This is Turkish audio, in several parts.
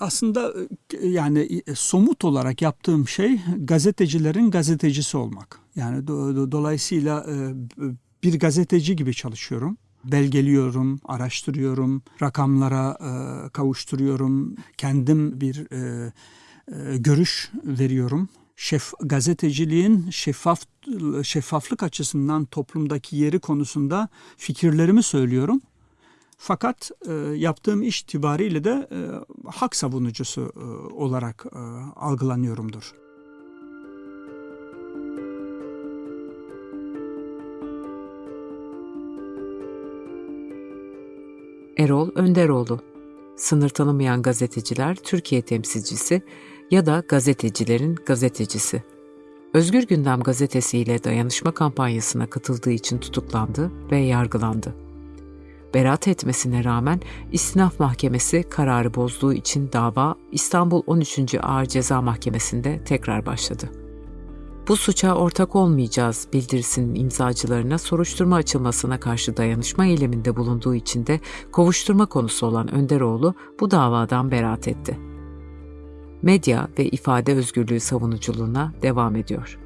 Aslında e, yani e, somut olarak yaptığım şey gazetecilerin gazetecisi olmak. Yani do, do, dolayısıyla e, bir gazeteci gibi çalışıyorum. Belgeliyorum, araştırıyorum, rakamlara e, kavuşturuyorum. Kendim bir e, e, görüş veriyorum. Şef, gazeteciliğin şeffaf şeffaflık açısından toplumdaki yeri konusunda fikirlerimi söylüyorum. Fakat e, yaptığım iş itibariyle de e, hak savunucusu e, olarak e, algılanıyorumdur. Erol Önderoğlu Sınır tanımayan gazeteciler Türkiye temsilcisi ya da gazetecilerin gazetecisi. Özgür Gündem gazetesiyle dayanışma kampanyasına katıldığı için tutuklandı ve yargılandı. Beraat etmesine rağmen İstinaf Mahkemesi kararı bozduğu için dava İstanbul 13. Ağır Ceza Mahkemesi'nde tekrar başladı. Bu suça ortak olmayacağız bildirisinin imzacılarına soruşturma açılmasına karşı dayanışma eyleminde bulunduğu için de kovuşturma konusu olan Önderoğlu bu davadan beraat etti. Medya ve ifade özgürlüğü savunuculuğuna devam ediyor.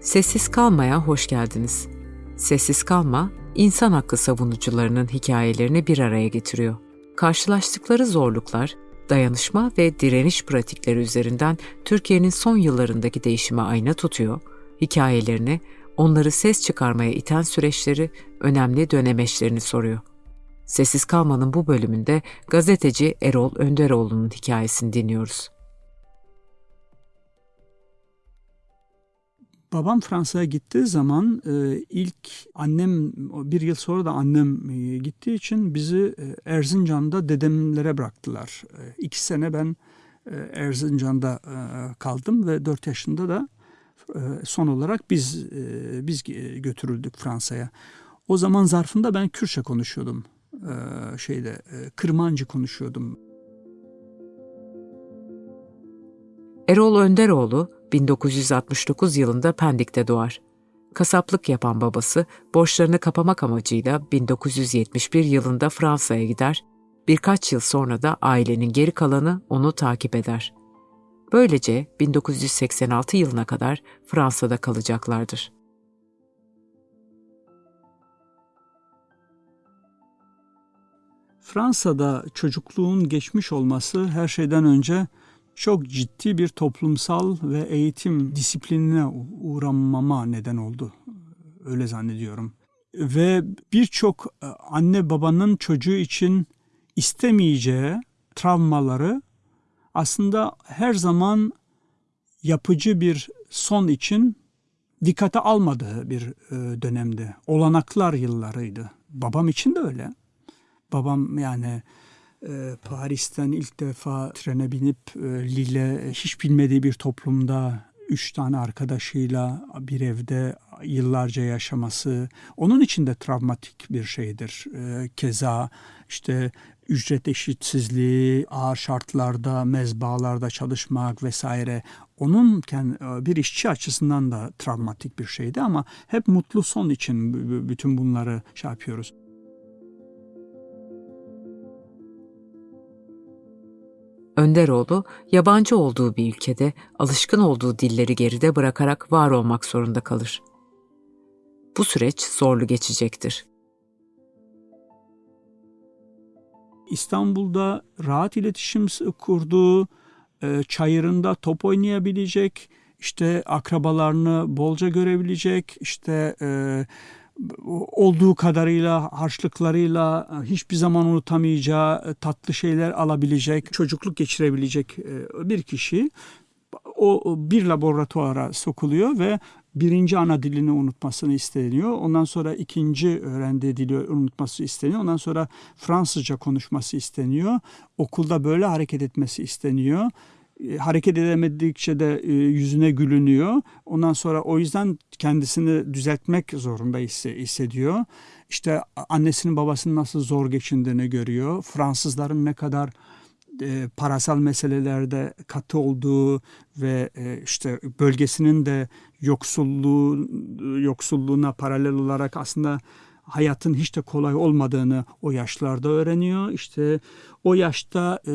Sessiz Kalma'ya hoş geldiniz. Sessiz Kalma, insan hakkı savunucularının hikayelerini bir araya getiriyor. Karşılaştıkları zorluklar, dayanışma ve direniş pratikleri üzerinden Türkiye'nin son yıllarındaki değişime ayna tutuyor, hikayelerini, onları ses çıkarmaya iten süreçleri, önemli dönemeçlerini soruyor. Sessiz Kalma'nın bu bölümünde gazeteci Erol Önderoğlu'nun hikayesini dinliyoruz. Babam Fransa'ya gittiği zaman e, ilk annem bir yıl sonra da annem e, gittiği için bizi e, Erzincan'da dedemlere bıraktılar. E, iki sene ben Erzincan'da kaldım ve dört yaşında da son olarak biz biz götürüldük Fransa'ya. O zaman zarfında ben Kürtçe konuşuyordum. Şeyde Kırmancı konuşuyordum. Erol Önderoğlu 1969 yılında Pendik'te doğar. Kasaplık yapan babası borçlarını kapamak amacıyla 1971 yılında Fransa'ya gider, birkaç yıl sonra da ailenin geri kalanı onu takip eder. Böylece 1986 yılına kadar Fransa'da kalacaklardır. Fransa'da çocukluğun geçmiş olması her şeyden önce çok ciddi bir toplumsal ve eğitim disiplinine uğramama neden oldu. Öyle zannediyorum. Ve birçok e, anne babanın çocuğu için istemeyeceği travmaları aslında her zaman yapıcı bir son için dikkate almadığı bir e, dönemde. Olanaklar yıllarıydı. Babam için de öyle. Babam yani Paris'ten ilk defa trene binip e, Lille hiç bilmediği bir toplumda üç tane arkadaşıyla bir evde yıllarca yaşaması onun için de travmatik bir şeydir. E, keza işte ücret eşitsizliği, ağır şartlarda, mezbalarda çalışmak vesaire onun bir işçi açısından da travmatik bir şeydi ama hep mutlu son için bütün bunları şey yapıyoruz. Önderoğlu, yabancı olduğu bir ülkede alışkın olduğu dilleri geride bırakarak var olmak zorunda kalır. Bu süreç zorlu geçecektir. İstanbul'da rahat iletişim kurduğu, e, çayırında top oynayabilecek, işte akrabalarını bolca görebilecek, işte e, olduğu kadarıyla harçlıklarıyla e, hiçbir zaman unutamayacağı e, tatlı şeyler alabilecek, çocukluk geçirebilecek e, bir kişi o bir laboratuvara sokuluyor ve birinci ana dilini unutmasını isteniyor. Ondan sonra ikinci öğrendiği dili unutması isteniyor. Ondan sonra Fransızca konuşması isteniyor. Okulda böyle hareket etmesi isteniyor. E, hareket edemedikçe de e, yüzüne gülünüyor. Ondan sonra o yüzden kendisini düzeltmek zorunda hissediyor. İşte annesinin babasının nasıl zor geçindiğini görüyor. Fransızların ne kadar e, parasal meselelerde katı olduğu ve e, işte bölgesinin de yoksulluğu yoksulluğuna paralel olarak aslında hayatın hiç de kolay olmadığını o yaşlarda öğreniyor. İşte o yaşta e,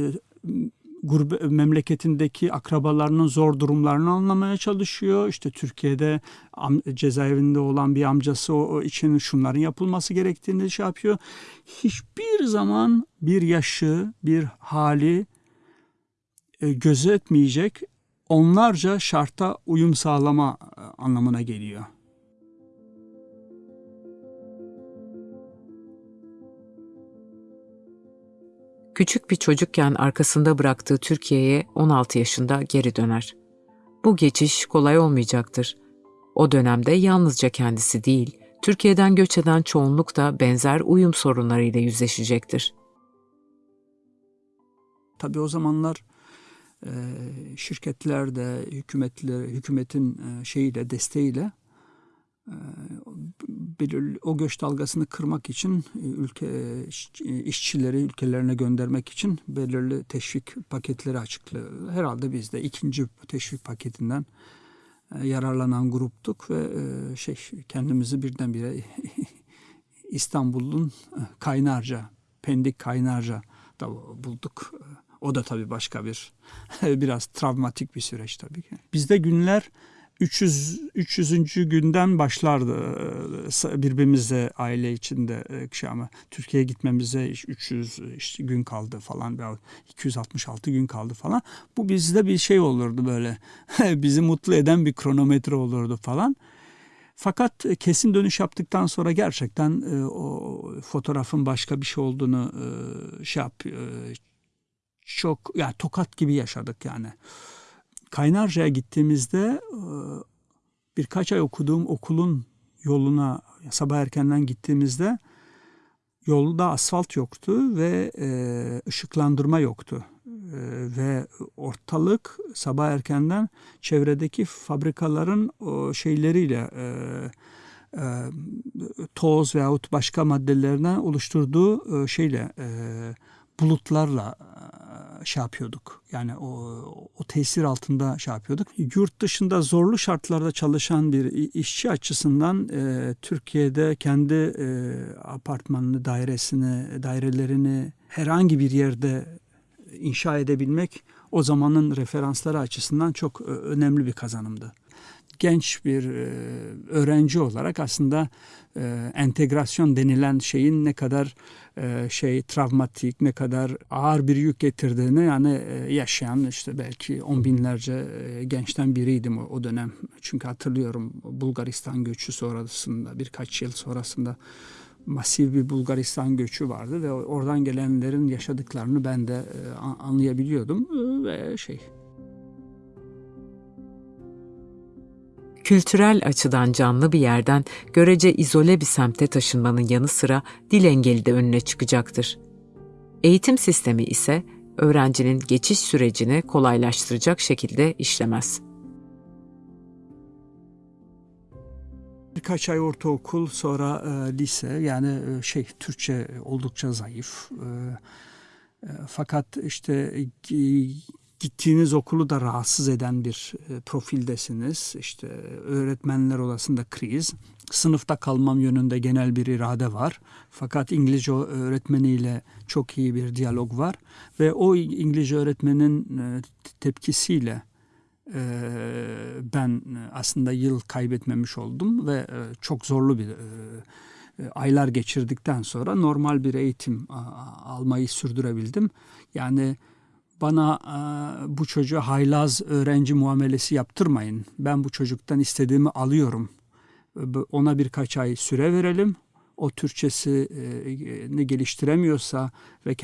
gurbe, memleketindeki akrabalarının zor durumlarını anlamaya çalışıyor. İşte Türkiye'de am, cezaevinde olan bir amcası o, o için şunların yapılması gerektiğini şey yapıyor. Hiçbir zaman bir yaşı, bir hali e, gözetmeyecek onlarca şarta uyum sağlama e, anlamına geliyor. Küçük bir çocukken arkasında bıraktığı Türkiye'ye 16 yaşında geri döner. Bu geçiş kolay olmayacaktır. O dönemde yalnızca kendisi değil, Türkiye'den göç eden çoğunluk da benzer uyum sorunlarıyla yüzleşecektir. Tabii o zamanlar şirketler de hükümetler, hükümetin şeyiyle desteğiyle belirli o göç dalgasını kırmak için e, ülke e, işçileri ülkelerine göndermek için belirli teşvik paketleri açıklıyor. Herhalde biz de ikinci teşvik paketinden e, yararlanan gruptuk ve şey kendimizi birdenbire İstanbul'un Kaynarca, Pendik Kaynarca da bulduk. O da tabii başka bir biraz travmatik bir süreç tabii ki. Bizde günler 300 300. günden başlardı birbirimizle aile içinde şey ama Türkiye'ye gitmemize 300 işte gün kaldı falan 266 gün kaldı falan. Bu bizde bir şey olurdu böyle. Bizi mutlu eden bir kronometre olurdu falan. Fakat kesin dönüş yaptıktan sonra gerçekten o fotoğrafın başka bir şey olduğunu şey yap çok yani tokat gibi yaşadık yani. Kaynarca'ya gittiğimizde e, birkaç ay okuduğum okulun yoluna sabah erkenden gittiğimizde yolda asfalt yoktu ve e, ışıklandırma yoktu. E, ve ortalık sabah erkenden çevredeki fabrikaların şeyleriyle toz veyahut başka maddelerden oluşturduğu şeyle bulutlarla şey yapıyorduk. Yani o, o tesir altında şey yapıyorduk. Yurt dışında zorlu şartlarda çalışan bir işçi açısından e, Türkiye'de kendi e, apartmanını, dairesini, dairelerini herhangi bir yerde inşa edebilmek o zamanın referansları açısından çok e, önemli bir kazanımdı genç bir e, öğrenci olarak aslında e, entegrasyon denilen şeyin ne kadar e, şey travmatik, ne kadar ağır bir yük getirdiğini yani yaşayan işte belki on binlerce gençten biriydim o, o dönem. Çünkü hatırlıyorum Bulgaristan göçü sonrasında birkaç yıl sonrasında masif bir Bulgaristan göçü vardı ve oradan gelenlerin yaşadıklarını ben de anlayabiliyordum ve şey kültürel açıdan canlı bir yerden görece izole bir semte taşınmanın yanı sıra dil engeli de önüne çıkacaktır. Eğitim sistemi ise öğrencinin geçiş sürecini kolaylaştıracak şekilde işlemez. Birkaç ay ortaokul sonra e, lise yani e, şey Türkçe oldukça zayıf. E, e, fakat işte gittiğiniz okulu da rahatsız eden bir e, profildesiniz. İşte öğretmenler odasında kriz. Sınıfta kalmam yönünde genel bir irade var. Fakat İngilizce öğretmeniyle çok iyi bir diyalog var. Ve o İngilizce öğretmenin e, tepkisiyle e, ben aslında yıl kaybetmemiş oldum ve çok zorlu bir aylar geçirdikten sonra normal bir eğitim almayı sürdürebildim. Yani bana e, bu çocuğa haylaz öğrenci muamelesi yaptırmayın. Ben bu çocuktan istediğimi alıyorum. Ona birkaç ay süre verelim. O Türkçesini geliştiremiyorsa ve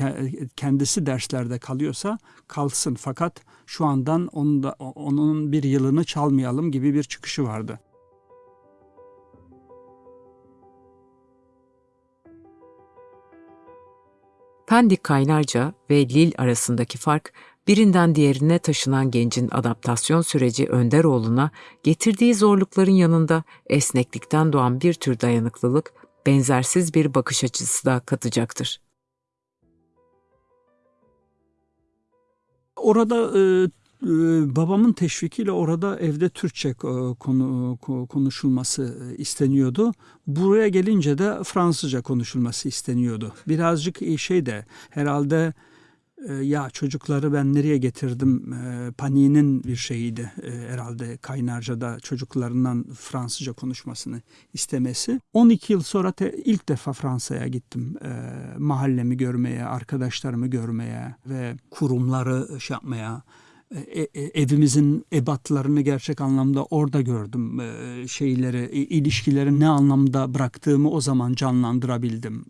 kendisi derslerde kalıyorsa kalsın. Fakat şu andan onun, da, onun bir yılını çalmayalım gibi bir çıkışı vardı. Pendik Kaynarca ve Lil arasındaki fark birinden diğerine taşınan gencin adaptasyon süreci Önderoğlu'na getirdiği zorlukların yanında esneklikten doğan bir tür dayanıklılık, benzersiz bir bakış açısı da katacaktır. orada e, babamın teşvikiyle orada evde Türkçe e, konu konuşulması e, isteniyordu. Buraya gelince de Fransızca konuşulması isteniyordu. Birazcık şey de herhalde ya çocukları ben nereye getirdim paniğinin bir şeyiydi herhalde Kaynarca'da çocuklarından Fransızca konuşmasını istemesi. 12 yıl sonra te, ilk defa Fransa'ya gittim. Mahallemi görmeye, arkadaşlarımı görmeye ve kurumları şey yapmaya e, e, evimizin ebatlarını gerçek anlamda orada gördüm. E, şeyleri, ilişkileri ne anlamda bıraktığımı o zaman canlandırabildim.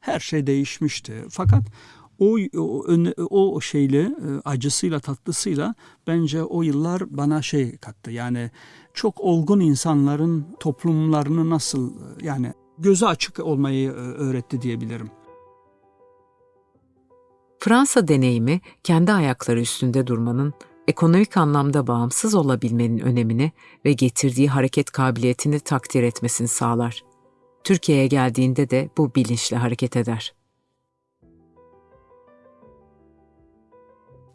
Her şey değişmişti. Fakat o, o, o şeyle acısıyla tatlısıyla bence o yıllar bana şey kattı. Yani çok olgun insanların toplumlarını nasıl yani gözü açık olmayı öğretti diyebilirim. Fransa deneyimi kendi ayakları üstünde durmanın, ekonomik anlamda bağımsız olabilmenin önemini ve getirdiği hareket kabiliyetini takdir etmesini sağlar. Türkiye'ye geldiğinde de bu bilinçle hareket eder.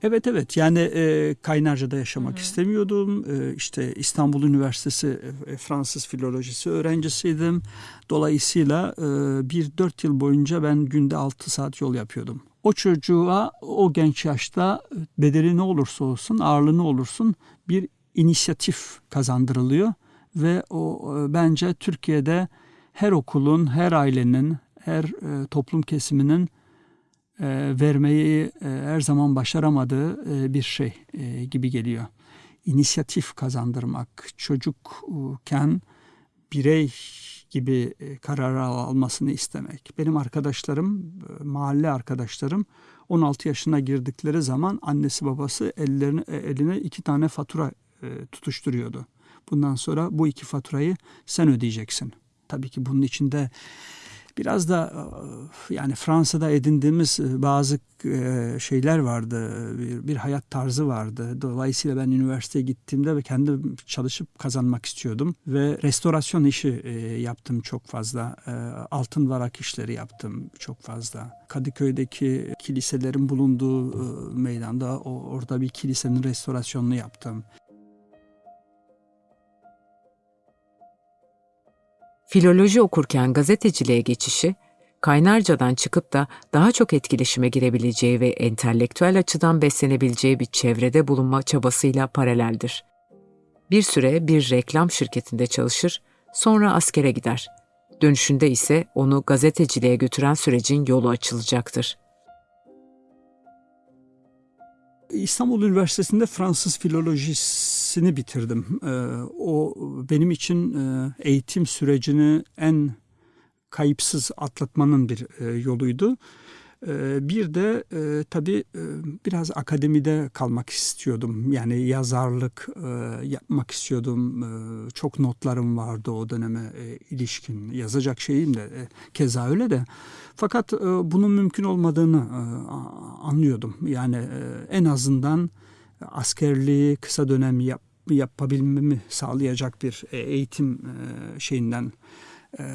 Evet evet yani e, Kaynarca'da yaşamak Hı-hı. istemiyordum. E, işte İstanbul Üniversitesi e, Fransız filolojisi öğrencisiydim. Dolayısıyla e, bir dört yıl boyunca ben günde altı saat yol yapıyordum o çocuğa o genç yaşta bedeli ne olursa olsun, ağırlığı ne olursun bir inisiyatif kazandırılıyor ve o e, bence Türkiye'de her okulun, her ailenin, her e, toplum kesiminin e, vermeyi e, her zaman başaramadığı e, bir şey e, gibi geliyor. İnisiyatif kazandırmak, çocukken birey gibi e, karar almasını istemek. Benim arkadaşlarım, e, mahalle arkadaşlarım 16 yaşına girdikleri zaman annesi babası ellerini, e, eline iki tane fatura tutuşturuyordu. Bundan sonra bu iki faturayı sen ödeyeceksin. Tabii ki bunun içinde biraz da e, yani Fransa'da edindiğimiz e, bazı e, şeyler vardı. Bir, bir hayat tarzı vardı. Dolayısıyla ben üniversiteye gittiğimde ve kendim çalışıp kazanmak istiyordum ve restorasyon işi yaptım çok fazla. Altın varak işleri yaptım çok fazla. Kadıköy'deki kiliselerin bulunduğu meydanda orada bir kilisenin restorasyonunu yaptım. Filoloji okurken gazeteciliğe geçişi, Kaynarca'dan çıkıp da daha çok etkileşime girebileceği ve entelektüel açıdan beslenebileceği bir çevrede bulunma çabasıyla paraleldir. Bir süre bir reklam şirketinde çalışır, sonra askere gider. Dönüşünde ise onu gazeteciliğe götüren sürecin yolu açılacaktır. İstanbul Üniversitesi'nde Fransız filolojisini bitirdim. Ee, o benim için e, eğitim sürecini en kayıpsız atlatmanın bir e, yoluydu. Ee, bir de e, tabii biraz akademide kalmak istiyordum. Yani yazarlık yapmak istiyordum. Çok notlarım vardı o döneme ilişkin. Yazacak şeyim de keza öyle de. Fakat bunun mümkün olmadığını anlıyordum. Yani en azından askerliği kısa dönem yap, yapabilmemi sağlayacak bir e, eğitim e, şeyinden e,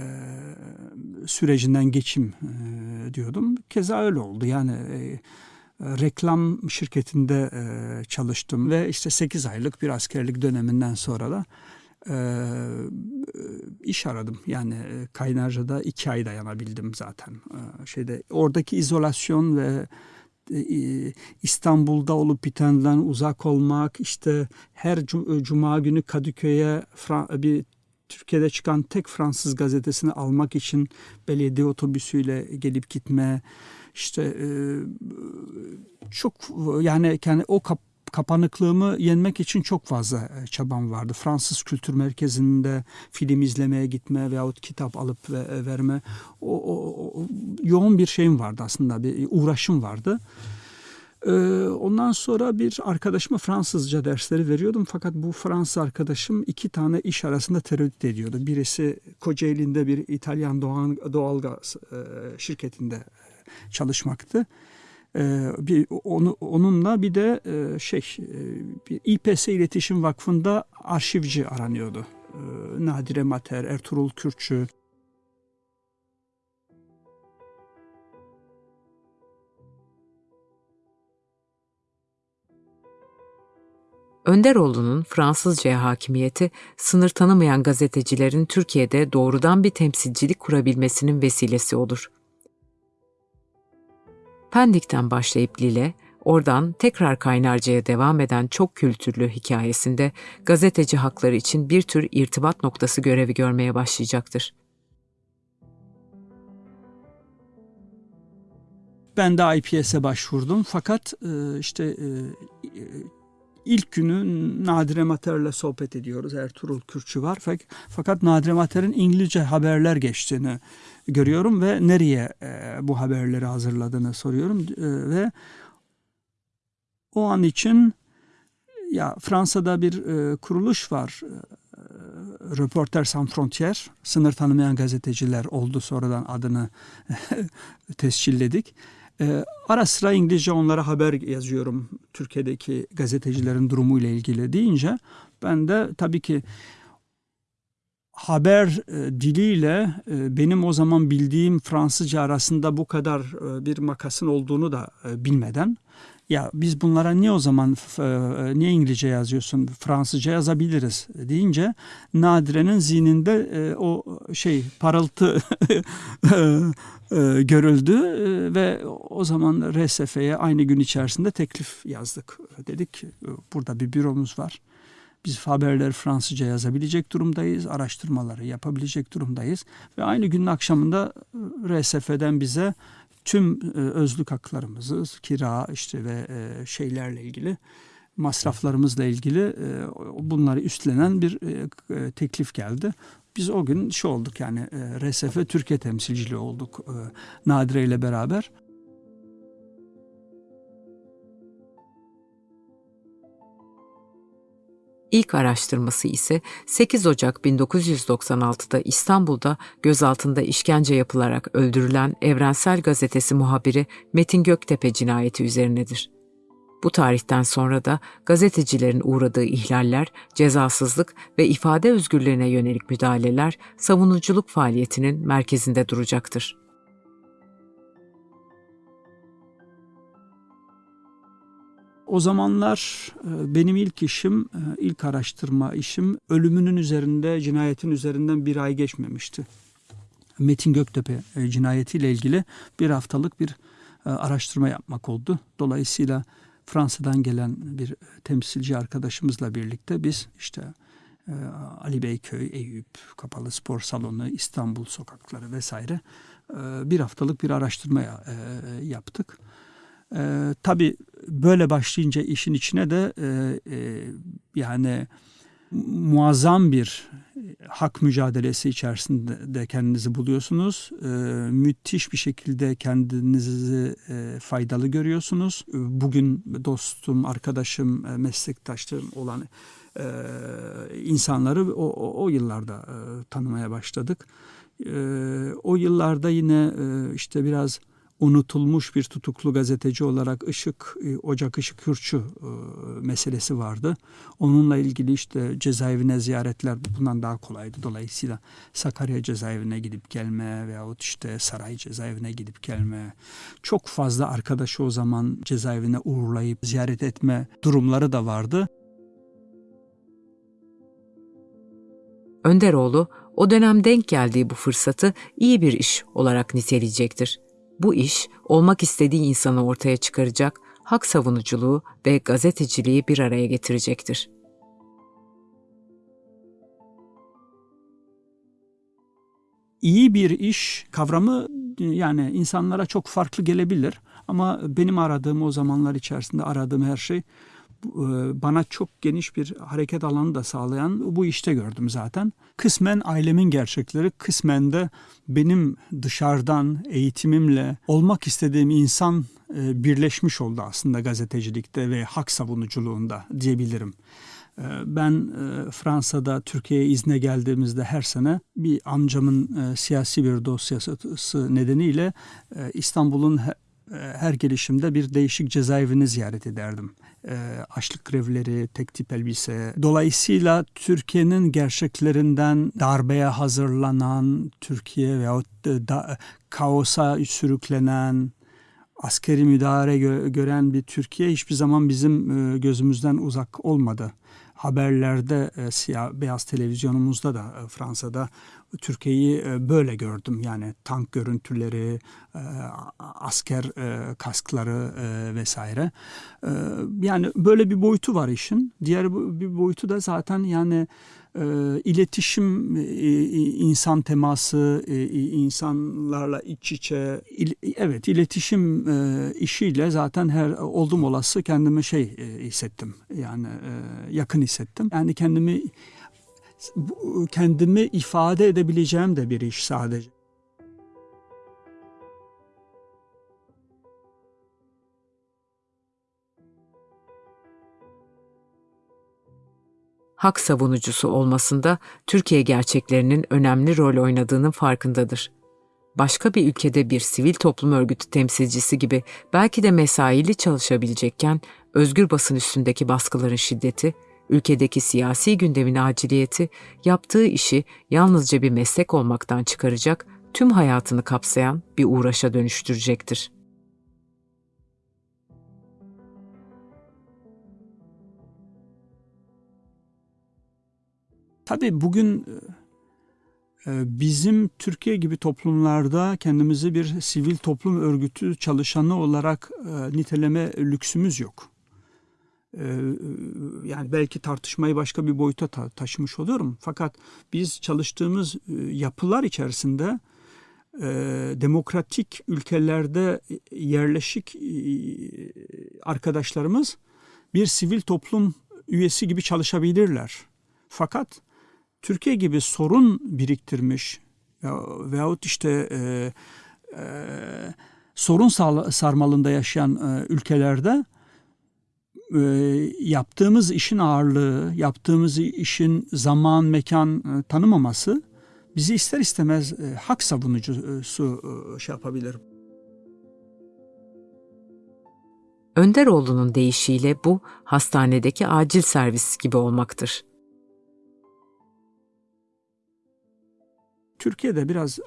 sürecinden geçim diyordum. Keza öyle oldu. Yani reklam şirketinde e, çalıştım ve işte 8 aylık bir askerlik döneminden sonra da iş aradım. Yani Kaynarca'da iki ay dayanabildim zaten. Şeyde oradaki izolasyon ve İstanbul'da olup bitenden uzak olmak, işte her cuma günü Kadıköy'e bir Türkiye'de çıkan tek Fransız gazetesini almak için belediye otobüsüyle gelip gitme işte e, çok yani kendi o kap, kapanıklığımı yenmek için çok fazla e, çabam vardı. Fransız Kültür Merkezi'nde film izlemeye gitme veyahut kitap alıp verme o, o, o yoğun bir şeyim vardı aslında bir uğraşım vardı. Ondan sonra bir arkadaşıma Fransızca dersleri veriyordum fakat bu Fransız arkadaşım iki tane iş arasında tereddüt ediyordu. Birisi Kocaeli'nde bir İtalyan doğal, doğalgaz e, şirketinde çalışmaktı. Ee, bir onu onunla bir de e, şey e, bir İPS İletişim Vakfı'nda arşivci aranıyordu. Ee, Nadire Mater, Ertuğrul Kürkçü, Önderoğlu'nun Fransızcaya hakimiyeti sınır tanımayan gazetecilerin Türkiye'de doğrudan bir temsilcilik kurabilmesinin vesilesi olur. Pendik'ten başlayıp Lille, oradan tekrar Kaynarca'ya devam eden çok kültürlü hikayesinde gazeteci hakları için bir tür irtibat noktası görevi görmeye başlayacaktır. Ben de IPS'e başvurdum fakat e, işte e, ilk günü Nadire Mater'le sohbet ediyoruz. Ertuğrul Kürçü var. Fakat Nadire Mater'in İngilizce haberler geçtiğini görüyorum ve nereye e, bu haberleri hazırladığını soruyorum e, ve o an için ya Fransa'da bir e, kuruluş var. Reporter Sans Frontières, sınır tanımayan gazeteciler oldu sonradan adını tescilledik. E, ara sıra İngilizce onlara haber yazıyorum Türkiye'deki gazetecilerin durumu ile ilgili deyince ben de tabii ki haber e, diliyle e, benim o zaman bildiğim Fransızca arasında bu kadar e, bir makasın olduğunu da bilmeden ya biz bunlara niye o zaman e, niye İngilizce yazıyorsun Fransızca yazabiliriz deyince Nadire'nin zihninde e, o şey parıltı e, görüldü ve o zaman RSF'ye aynı gün içerisinde teklif yazdık. Dedik ki burada bir büromuz var. Biz haberleri Fransızca yazabilecek durumdayız, araştırmaları yapabilecek durumdayız ve aynı günün akşamında RSF'den bize tüm e, özlük haklarımızı, kira işte ve e, şeylerle ilgili masraflarımızla ilgili e, bunları üstlenen bir e, teklif geldi. Biz o gün şey olduk yani e, RSF Türkiye temsilciliği olduk e, Nadire ile beraber. İlk araştırması ise 8 Ocak 1996'da İstanbul'da gözaltında işkence yapılarak öldürülen Evrensel Gazetesi muhabiri Metin Göktepe cinayeti üzerinedir. Bu tarihten sonra da gazetecilerin uğradığı ihlaller, cezasızlık ve ifade özgürlüğüne yönelik müdahaleler savunuculuk faaliyetinin merkezinde duracaktır. O zamanlar e, benim ilk işim, e, ilk araştırma işim ölümünün üzerinde, cinayetin üzerinden bir ay geçmemişti. Metin Göktepe e, cinayetiyle ilgili bir haftalık bir araştırma yapmak oldu. Dolayısıyla Fransa'dan gelen bir temsilci arkadaşımızla birlikte biz işte Ali Beyköy, Eyüp, Kapalı Spor Salonu, İstanbul sokakları vesaire bir haftalık bir araştırma yaptık. Tabii böyle başlayınca işin içine de e, e, yani muazzam bir hak mücadelesi içerisinde de kendinizi buluyorsunuz. E, müthiş bir şekilde kendinizi e, faydalı görüyorsunuz. Bugün dostum, arkadaşım, e, meslektaşım olan e, insanları o, o, o yıllarda e, tanımaya başladık. E, o yıllarda yine e, işte biraz unutulmuş bir tutuklu gazeteci olarak Işık, e, Ocak Işık Hürçü e, meselesi vardı. Onunla ilgili işte cezaevine ziyaretler bundan daha kolaydı. Dolayısıyla Sakarya cezaevine gidip gelme veyahut işte Saray cezaevine gidip gelme. Çok fazla arkadaşı o zaman cezaevine uğurlayıp ziyaret etme durumları da vardı. Önderoğlu o dönem denk geldiği bu fırsatı iyi bir iş olarak niteleyecektir. Bu iş olmak istediği insanı ortaya çıkaracak, hak savunuculuğu ve gazeteciliği bir araya getirecektir. İyi bir iş kavramı yani insanlara çok farklı gelebilir ama benim aradığım o zamanlar içerisinde aradığım her şey bana çok geniş bir hareket alanı da sağlayan bu işte gördüm zaten. Kısmen ailemin gerçekleri, kısmen de benim dışarıdan eğitimimle olmak istediğim insan e, birleşmiş oldu aslında gazetecilikte ve hak savunuculuğunda diyebilirim. E, ben Fransa'da Türkiye'ye izne geldiğimizde her sene bir amcamın siyasi bir dosyası nedeniyle İstanbul'un her gelişimde bir değişik cezaevini ziyaret ederdim e, açlık grevleri, tek tip elbise. Dolayısıyla Türkiye'nin gerçeklerinden darbeye hazırlanan Türkiye veyahut da, kaosa sürüklenen askeri müdahale gö- gören bir Türkiye hiçbir zaman bizim e, gözümüzden uzak olmadı. Haberlerde, e, siyah beyaz televizyonumuzda da e, Fransa'da Türkiye'yi e, böyle gördüm. Yani tank görüntüleri, e, asker e, kaskları vesaire. Yani böyle bir boyutu var işin. Diğer bir boyutu da zaten yani iletişim, insan teması, insanlarla iç içe, evet iletişim işiyle zaten her oldum olası kendimi şey hissettim. Yani yakın hissettim. Yani kendimi kendimi ifade edebileceğim de bir iş sadece. hak savunucusu olmasında Türkiye gerçeklerinin önemli rol oynadığının farkındadır. Başka bir ülkede bir sivil toplum örgütü temsilcisi gibi belki de mesaili çalışabilecekken özgür basın üstündeki baskıların şiddeti, ülkedeki siyasi gündemin aciliyeti, yaptığı işi yalnızca bir meslek olmaktan çıkaracak, tüm hayatını kapsayan bir uğraşa dönüştürecektir. Tabii bugün e, bizim Türkiye gibi toplumlarda kendimizi bir sivil toplum örgütü çalışanı olarak e, niteleme lüksümüz yok. E, Yani belki tartışmayı başka bir boyuta ta- taşımış oluyorum. Fakat biz çalıştığımız e, yapılar içerisinde e, demokratik ülkelerde yerleşik arkadaşlarımız bir sivil toplum üyesi gibi çalışabilirler. Fakat Türkiye gibi sorun biriktirmiş ya, veyahut işte e, e, sorun sarmalında yaşayan e, ülkelerde e, yaptığımız işin ağırlığı, yaptığımız işin zaman, mekan e, tanımaması bizi ister istemez e, hak savunucusu e, şey yapabilir. Önderoğlu'nun deyişiyle bu hastanedeki acil servis gibi olmaktır. Türkiye'de biraz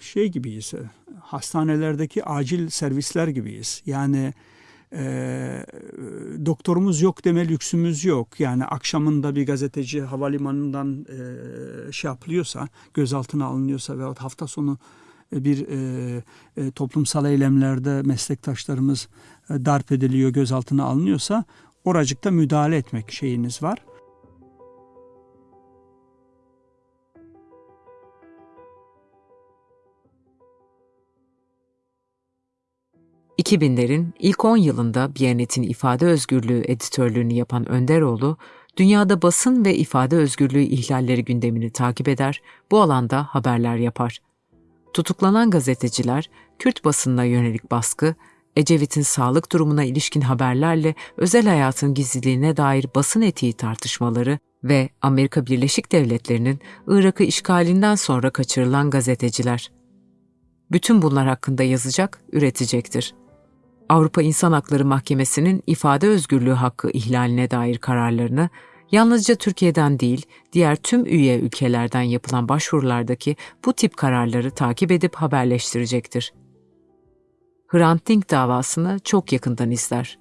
şey gibiyiz, e, hastanelerdeki acil servisler gibiyiz. Yani e, doktorumuz yok deme lüksümüz yok. Yani akşamında bir gazeteci havalimanından e, şey yapılıyorsa, gözaltına alınıyorsa veyahut hafta sonu e, bir e, e, toplumsal eylemlerde meslektaşlarımız e, darp ediliyor, gözaltına alınıyorsa oracıkta müdahale etmek şeyiniz var. 2000'lerin ilk 10 yılında Biyanet'in ifade özgürlüğü editörlüğünü yapan Önderoğlu, dünyada basın ve ifade özgürlüğü ihlalleri gündemini takip eder, bu alanda haberler yapar. Tutuklanan gazeteciler, Kürt basınına yönelik baskı, Ecevit'in sağlık durumuna ilişkin haberlerle özel hayatın gizliliğine dair basın etiği tartışmaları ve Amerika Birleşik Devletleri'nin Irak'ı işgalinden sonra kaçırılan gazeteciler. Bütün bunlar hakkında yazacak, üretecektir. Avrupa İnsan Hakları Mahkemesi'nin ifade özgürlüğü hakkı ihlaline dair kararlarını yalnızca Türkiye'den değil, diğer tüm üye ülkelerden yapılan başvurulardaki bu tip kararları takip edip haberleştirecektir. Hrant Dink davasını çok yakından izler.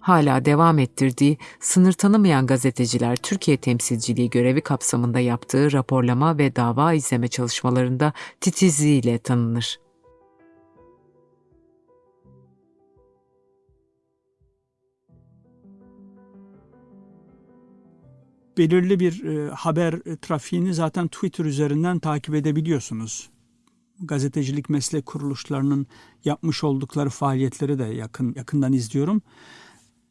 Hala devam ettirdiği sınır tanımayan gazeteciler Türkiye temsilciliği görevi kapsamında yaptığı raporlama ve dava izleme çalışmalarında titizliğiyle tanınır. Belirli bir e, haber e, trafiğini zaten Twitter üzerinden takip edebiliyorsunuz. Gazetecilik meslek kuruluşlarının yapmış oldukları faaliyetleri de yakın yakından izliyorum.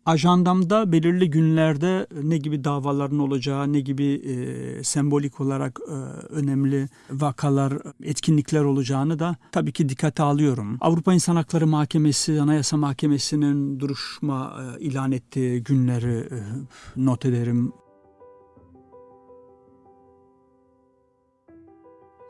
Ajandamda belirli günlerde ne gibi davaların olacağı, ne gibi e, sembolik olarak e, önemli vakalar, etkinlikler olacağını da tabii ki dikkate alıyorum. Avrupa İnsan Hakları Mahkemesi, Anayasa Mahkemesi'nin duruşma e, ilan ettiği günleri e, not ederim.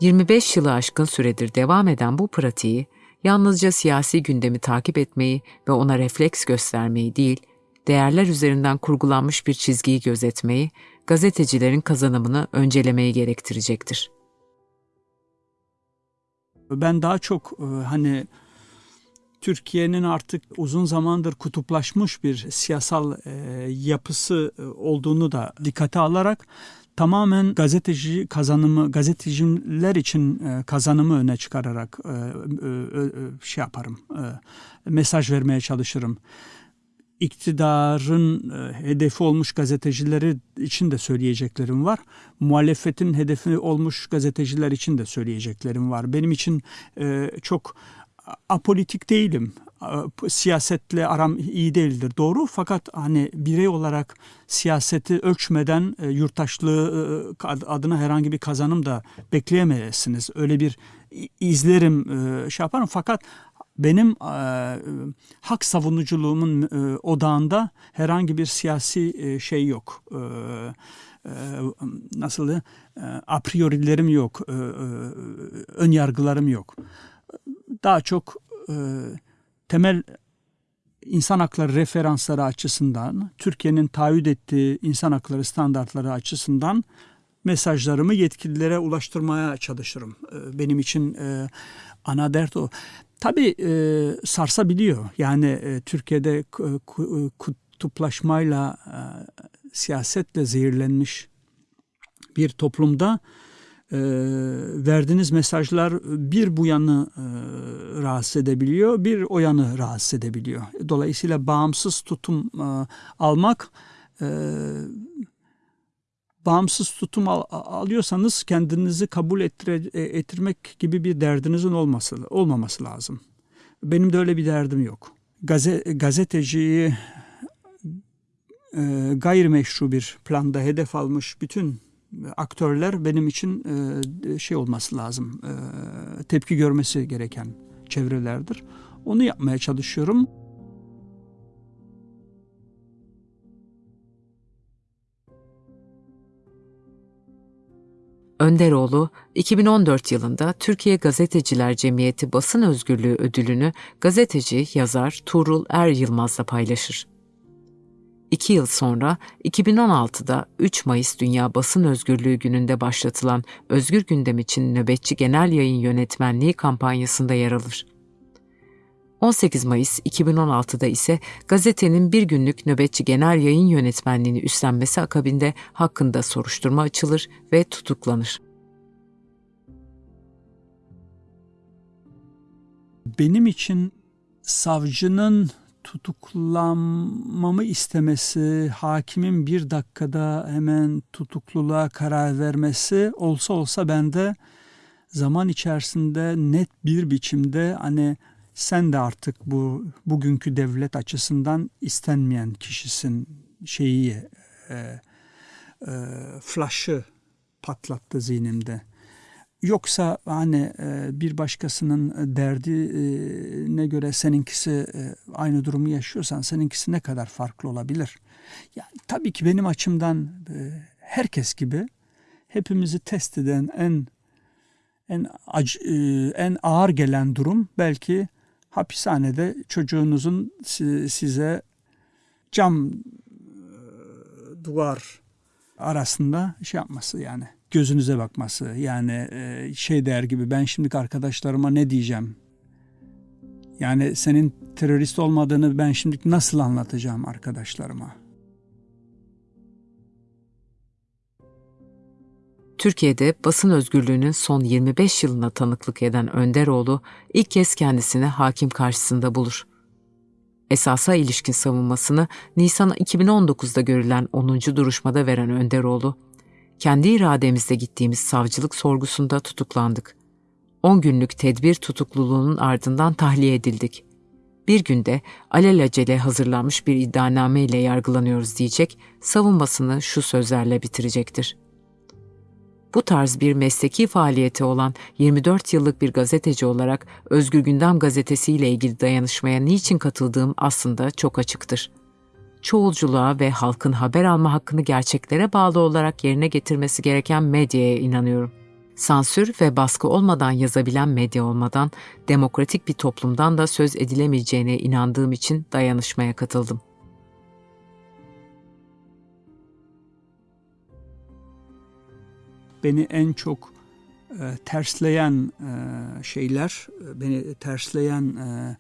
25 yılı aşkın süredir devam eden bu pratiği yalnızca siyasi gündemi takip etmeyi ve ona refleks göstermeyi değil, değerler üzerinden kurgulanmış bir çizgiyi gözetmeyi, gazetecilerin kazanımını öncelemeyi gerektirecektir. Ben daha çok e, hani Türkiye'nin artık uzun zamandır kutuplaşmış bir siyasal e, yapısı e, olduğunu da dikkate alarak tamamen gazeteci kazanımı, gazeteciler için e, kazanımı öne çıkararak e, e, şey yaparım, mesaj vermeye çalışırım. İktidarın hedefi olmuş gazetecileri için de söyleyeceklerim var. Muhalefetin hedefi olmuş gazeteciler için de söyleyeceklerim var. Benim için çok apolitik değilim. Siyasetle aram iyi değildir doğru fakat hani birey olarak siyaseti ölçmeden e, yurttaşlığı e, adına herhangi bir kazanım da bekleyemezsiniz. Öyle bir izlerim e, şey yaparım fakat benim e, hak savunuculuğumun e, odağında herhangi bir siyasi e, şey yok. E, e, nasıl e, a priorilerim yok, e, e, ön yargılarım yok daha çok e, temel insan hakları referansları açısından, Türkiye'nin taahhüt ettiği insan hakları standartları açısından mesajlarımı yetkililere ulaştırmaya çalışırım. E, benim için e, ana dert o. Tabii e, sarsabiliyor. Yani e, Türkiye'de kutuplaşmayla, e, siyasetle zehirlenmiş bir toplumda e, verdiğiniz mesajlar bir bu yanı e, rahatsız edebiliyor, bir o yanı rahatsız edebiliyor. Dolayısıyla bağımsız tutum e, almak e, bağımsız tutum al, alıyorsanız kendinizi kabul ettire, e, ettirmek gibi bir derdinizin olması olmaması lazım. Benim de öyle bir derdim yok. Gaze, gazeteciyi e, gayrimeşru bir planda hedef almış bütün aktörler benim için e, şey olması lazım, e, tepki görmesi gereken çevrelerdir. Onu yapmaya çalışıyorum. Önderoğlu 2014 yılında Türkiye Gazeteciler Cemiyeti Basın Özgürlüğü ödülünü gazeteci, yazar Tuğrul Er Yılmaz'la paylaşır. İki yıl sonra 2016'da 3 Mayıs Dünya Basın Özgürlüğü Günü'nde başlatılan Özgür Gündem için nöbetçi genel yayın yönetmenliği kampanyasında yer alır. 18 Mayıs 2016'da ise gazetenin bir günlük nöbetçi genel yayın yönetmenliğini üstlenmesi akabinde hakkında soruşturma açılır ve tutuklanır. Benim için savcının tutuklanmamı istemesi, hakimin bir dakikada hemen tutukluluğa karar vermesi olsa olsa ben de zaman içerisinde net bir biçimde hani sen de artık bu bugünkü devlet açısından istenmeyen kişisin şeyi e, e, flash'ı patlattı zihnimde. Yoksa hani e, bir başkasının derdine göre seninkisi e, aynı durumu yaşıyorsan seninkisi ne kadar farklı olabilir? Yani tabii ki benim açımdan e, herkes gibi hepimizi test eden en en acı, en ağır gelen durum belki hapishanede çocuğunuzun size cam duvar arasında şey yapması yani gözünüze bakması. Yani e, şey der gibi ben şimdi arkadaşlarıma ne diyeceğim? Yani senin terörist olmadığını ben şimdi nasıl anlatacağım arkadaşlarıma? Türkiye'de basın özgürlüğünün son 25 yılına tanıklık eden Önderoğlu ilk kez kendisini hakim karşısında bulur. Esasa ilişkin savunmasını Nisan 2019'da görülen 10. duruşmada veren Önderoğlu, kendi irademizle gittiğimiz savcılık sorgusunda tutuklandık. 10 günlük tedbir tutukluluğunun ardından tahliye edildik. Bir günde alelacele hazırlanmış bir iddianame ile yargılanıyoruz diyecek, savunmasını şu sözlerle bitirecektir. Bu tarz bir mesleki faaliyeti olan 24 yıllık bir gazeteci olarak Özgür Gündem Gazetesi ile ilgili dayanışmaya niçin katıldığım aslında çok açıktır çoğulculuğa ve halkın haber alma hakkını gerçeklere bağlı olarak yerine getirmesi gereken medyaya inanıyorum. Sansür ve baskı olmadan yazabilen medya olmadan demokratik bir toplumdan da söz edilemeyeceğine inandığım için dayanışmaya katıldım. Beni en çok e, tersleyen e, şeyler, beni tersleyen e,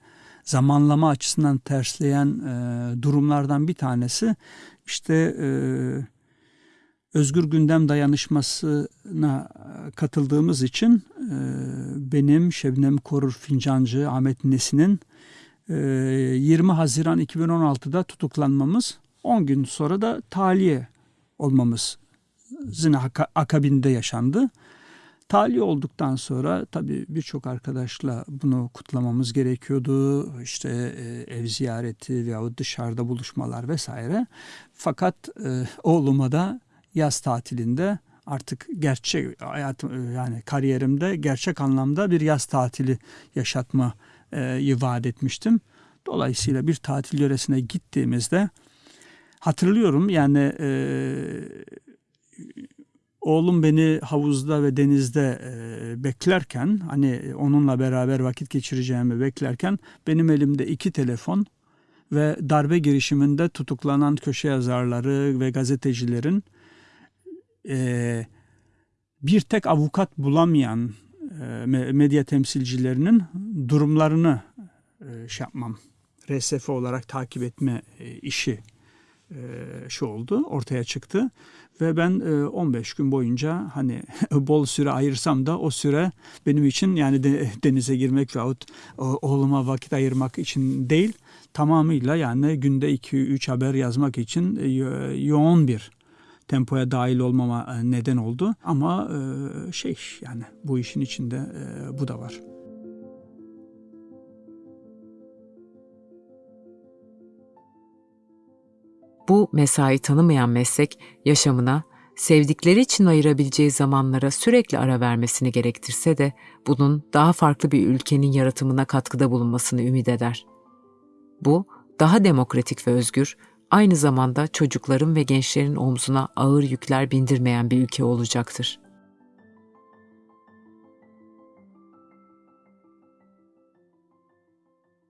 zamanlama açısından tersleyen e, durumlardan bir tanesi işte e, Özgür Gündem Dayanışması'na katıldığımız için e, benim Şebnem Korur Fincancı, Ahmet Nesin'in e, 20 Haziran 2016'da tutuklanmamız 10 gün sonra da tahliye olmamız zina akabinde yaşandı. Tahliye olduktan sonra tabii birçok arkadaşla bunu kutlamamız gerekiyordu. İşte e, ev ziyareti veyahut dışarıda buluşmalar vesaire. Fakat e, oğluma da yaz tatilinde artık gerçek hayatım yani kariyerimde gerçek anlamda bir yaz tatili yaşatma e, vaat etmiştim. Dolayısıyla bir tatil yöresine gittiğimizde hatırlıyorum yani e, oğlum beni havuzda ve denizde e, beklerken hani onunla beraber vakit geçireceğimi beklerken benim elimde iki telefon ve darbe girişiminde tutuklanan köşe yazarları ve gazetecilerin e, bir tek avukat bulamayan e, medya temsilcilerinin durumlarını e, şey yapmam, RSF olarak takip etme e, işi e, şu oldu, ortaya çıktı. Ve ben 15 gün boyunca hani bol süre ayırsam da o süre benim için yani denize girmek veyahut oğluma vakit ayırmak için değil tamamıyla yani günde 2-3 haber yazmak için yoğun bir tempoya dahil olmama neden oldu. Ama şey yani bu işin içinde bu da var. Bu mesai tanımayan meslek yaşamına, sevdikleri için ayırabileceği zamanlara sürekli ara vermesini gerektirse de bunun daha farklı bir ülkenin yaratımına katkıda bulunmasını ümit eder. Bu, daha demokratik ve özgür, aynı zamanda çocukların ve gençlerin omzuna ağır yükler bindirmeyen bir ülke olacaktır.''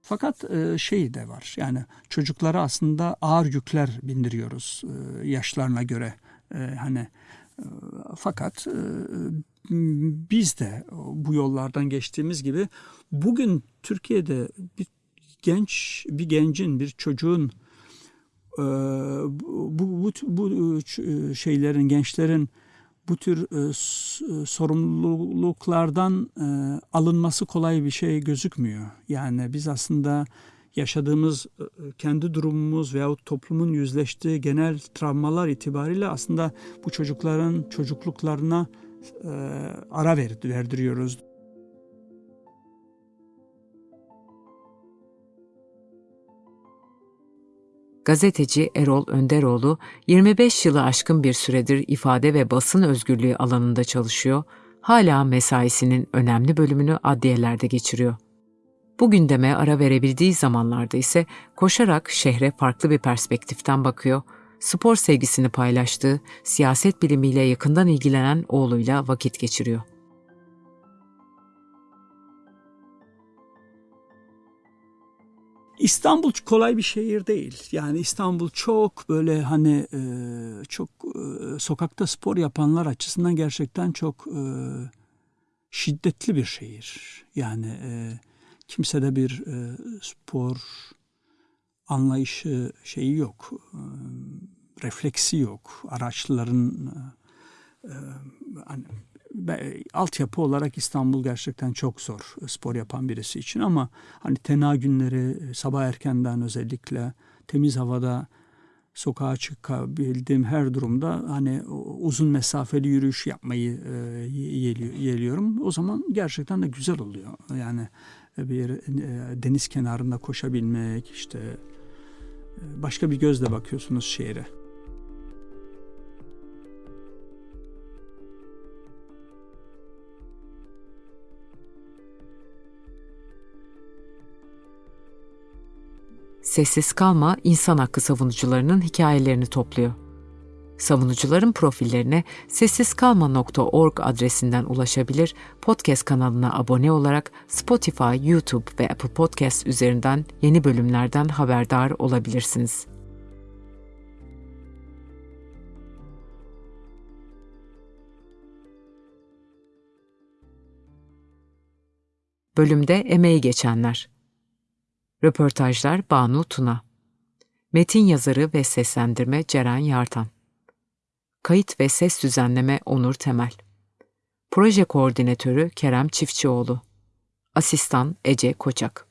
Fakat e, şey de var yani çocuklara aslında ağır yükler bindiriyoruz e, yaşlarına göre. E, hani fakat biz de bu yollardan geçtiğimiz gibi bugün Türkiye'de bir genç bir gencin bir çocuğun bu, bu, bu şeylerin gençlerin bu tür e, e, sorumluluklardan e, alınması kolay bir şey gözükmüyor. Yani biz aslında yaşadığımız e, kendi durumumuz veyahut toplumun yüzleştiği genel travmalar itibariyle aslında bu çocukların çocukluklarına e, ara ver, verdiriyoruz. Gazeteci Erol Önderoğlu 25 yılı aşkın bir süredir ifade ve basın özgürlüğü alanında çalışıyor, hala mesaisinin önemli bölümünü adliyelerde geçiriyor. Bu gündeme ara verebildiği zamanlarda ise koşarak şehre farklı bir perspektiften bakıyor, spor sevgisini paylaştığı, siyaset bilimiyle yakından ilgilenen oğluyla vakit geçiriyor. İstanbul kolay bir şehir değil. Yani İstanbul çok böyle hani e, çok e, sokakta spor yapanlar açısından gerçekten çok e, şiddetli bir şehir. Yani e, kimsede bir e, spor anlayışı şeyi yok. E, refleksi yok. Araçların e, e hani altyapı olarak İstanbul gerçekten çok zor spor yapan birisi için ama hani tena günleri sabah erkenden özellikle temiz havada sokağa çıkabildiğim her durumda hani uzun mesafeli yürüyüş yapmayı e, yeliyorum. O zaman gerçekten de güzel oluyor. Yani bir e, deniz kenarında koşabilmek işte e, başka bir gözle bakıyorsunuz şehre. Sessiz Kalma insan hakkı savunucularının hikayelerini topluyor. Savunucuların profillerine sessizkalma.org adresinden ulaşabilir, podcast kanalına abone olarak Spotify, YouTube ve Apple Podcast üzerinden yeni bölümlerden haberdar olabilirsiniz. Bölümde emeği geçenler Röportajlar Banu Tuna. Metin yazarı ve seslendirme Ceren Yartan. Kayıt ve ses düzenleme Onur Temel. Proje koordinatörü Kerem Çiftçioğlu. Asistan Ece Koçak.